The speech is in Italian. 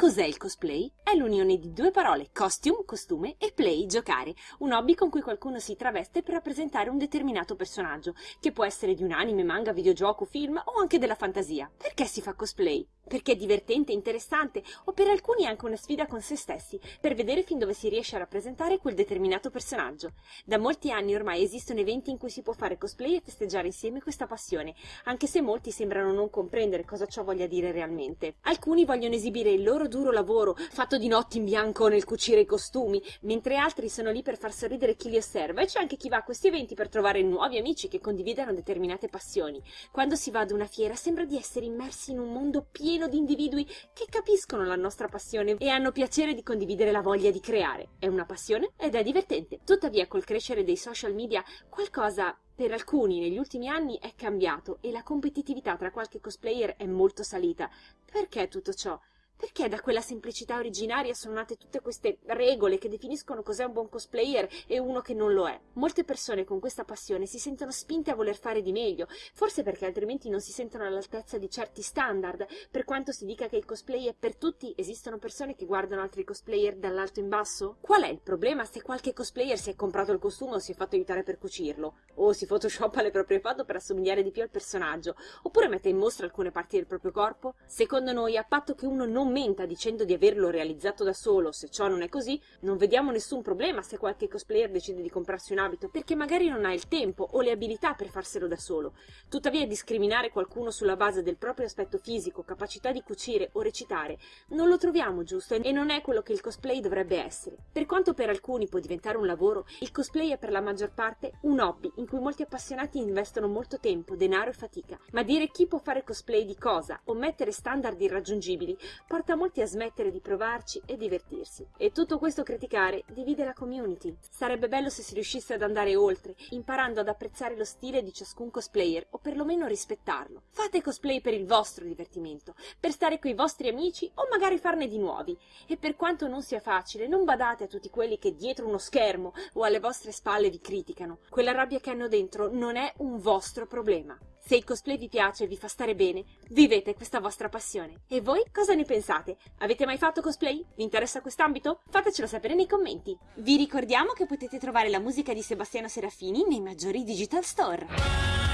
Cos'è il cosplay? È l'unione di due parole, costume, costume e play, giocare, un hobby con cui qualcuno si traveste per rappresentare un determinato personaggio, che può essere di un anime, manga, videogioco, film o anche della fantasia. Perché si fa cosplay? Perché è divertente, interessante o per alcuni anche una sfida con se stessi, per vedere fin dove si riesce a rappresentare quel determinato personaggio. Da molti anni ormai esistono eventi in cui si può fare cosplay e festeggiare insieme questa passione, anche se molti sembrano non comprendere cosa ciò voglia dire realmente. Alcuni vogliono esibire il loro duro lavoro, fatto di notti in bianco nel cucire i costumi, mentre altri sono lì per far sorridere chi li osserva e c'è anche chi va a questi eventi per trovare nuovi amici che condividano determinate passioni. Quando si va ad una fiera sembra di essere immersi in un mondo pieno di individui che capiscono la nostra passione e hanno piacere di condividere la voglia di creare. È una passione ed è divertente. Tuttavia, col crescere dei social media, qualcosa per alcuni negli ultimi anni è cambiato e la competitività tra qualche cosplayer è molto salita. Perché tutto ciò? Perché da quella semplicità originaria sono nate tutte queste regole che definiscono cos'è un buon cosplayer e uno che non lo è? Molte persone con questa passione si sentono spinte a voler fare di meglio, forse perché altrimenti non si sentono all'altezza di certi standard. Per quanto si dica che il cosplay è per tutti, esistono persone che guardano altri cosplayer dall'alto in basso? Qual è il problema se qualche cosplayer si è comprato il costume o si è fatto aiutare per cucirlo? O si photoshoppa le proprie foto per assomigliare di più al personaggio? Oppure mette in mostra alcune parti del proprio corpo? Secondo noi, a patto che uno non commenta dicendo di averlo realizzato da solo, se ciò non è così, non vediamo nessun problema se qualche cosplayer decide di comprarsi un abito, perché magari non ha il tempo o le abilità per farselo da solo. Tuttavia discriminare qualcuno sulla base del proprio aspetto fisico, capacità di cucire o recitare, non lo troviamo giusto e non è quello che il cosplay dovrebbe essere. Per quanto per alcuni può diventare un lavoro, il cosplay è per la maggior parte un hobby in cui molti appassionati investono molto tempo, denaro e fatica. Ma dire chi può fare cosplay di cosa o mettere standard irraggiungibili porta molti a smettere di provarci e divertirsi. E tutto questo criticare divide la community. Sarebbe bello se si riuscisse ad andare oltre, imparando ad apprezzare lo stile di ciascun cosplayer o perlomeno rispettarlo. Fate cosplay per il vostro divertimento, per stare coi vostri amici o magari farne di nuovi. E per quanto non sia facile, non badate a tutti quelli che dietro uno schermo o alle vostre spalle vi criticano. Quella rabbia che hanno dentro non è un vostro problema. Se il cosplay vi piace e vi fa stare bene, vivete questa vostra passione. E voi cosa ne pensate? Avete mai fatto cosplay? Vi interessa quest'ambito? Fatecelo sapere nei commenti. Vi ricordiamo che potete trovare la musica di Sebastiano Serafini nei maggiori digital store.